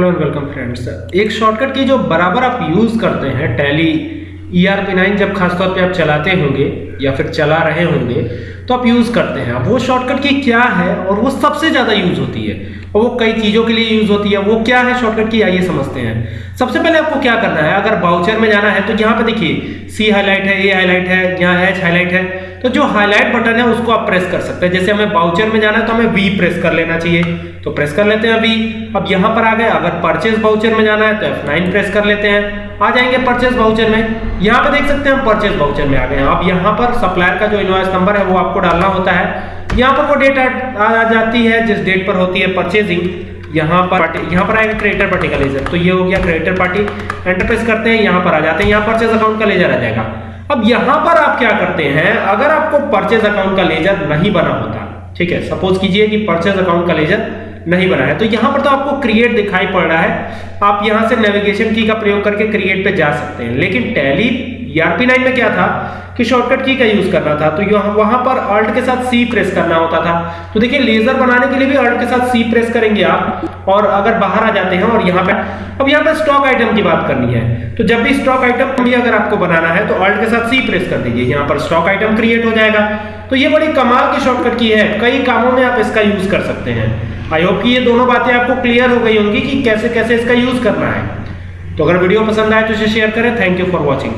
Hello and welcome friends. एक shortcut की जो बराबर आप यूज़ करते हैं, Tally E R P nine जब खासतौर पे आप चलाते होंगे या फिर चला रहे होंगे तो आप यूज़ करते हैं। वो शॉर्टकट की क्या है और वो सबसे ज़्यादा यूज़ होती है? और वो कई चीज़ों के लिए यूज़ होती है। वो क्या है शॉर्टकट की, आइए समझते हैं। सबसे पहले आपको क्या करना है? अगर बाउचर में जाना है तो यहाँ पे देखिए सी हाईलाइट है ए हाईलाइट है, यहाँ एच हाईलाइट है। तो जो हाईलाइट बटन है, उसको आप प्रेस कर सकते हैं। जैसे हमें बाउचर में जाना है तो हमें वी प्रेस कर लेना चाहिए। तो प्रेस कर लेते हैं वी अब यहाँ पर आ गए। अगर परचेज बाउचर में जाना है तो F9 प्रेस कर लेते हैं। आ जाएँगे परचेज बाउचर में। यहाँ पे देख सकते हैं हम परचेज बाउचर में आ गए अब यहाँ पर सप्लायर का जो इनवॉइस नंबर है, वो आपको डालना होता है। यहाँ पर वो डेट आ जाती है, जिस डेट पर होती है परचेजिंग यहाँ पर यहाँ पर आएगा क्रिएटर पार्टी का लेजर तो ये हो गया क्रिएटर पार्टी एंटर प्रेस करते हैं, यहाँ पर आ जाते हैं। यहाँ परचेज अकाउंट का लेजर आ जाएगा। अब यहाँ पर आप क्या करते हैं, अगर आपको परचेज अकाउंट का लेजर नहीं बना होता, ठीक है सपोज़ कीजिए कि परचेज अकाउंट का लेजर नहीं बना है तो यहाँ पर तो आपको क्रिएट दिखाई पड़ रहा है, आप यहाँ से नेविगेशन की का प्रयोग करके क्रिएट पे जा सकते हैं, लेकिन टैली ईआरपी नाइन में क्या था कि शॉर्टकट की का यूज़ करना था? तो वहाँ पर अल्ट के साथ सी प्रेस करना होता था। तो देखिए लेजर बनाने के लिए भी अल्ट के साथ सी प्रेस करेंगे आप। और अगर बाहर आ जाते हैं और यहाँ पे, अब यहाँ पे स्टॉक आइटम की बात करनी है। तो जब भी स्टॉक आइटम भी अगर आपको बनाना है तो अल्ट के साथ सी प्रेस कर दीजिए। यहाँ पर स्टॉक आइटम क्रिएट हो जाएगा। तो ये बड़ी कमाल की शॉर्टकट की है। कई कामों में आप इसका यूज़ कर सकते हैं। आई होप कि ये दोनों बातें आपको क्लियर हो गई होंगी कि कैसे कैसे इसका यूज़ करना है। तो अगर वीडियो पसंद आए तो इसे शेयर करें। Thank you for watching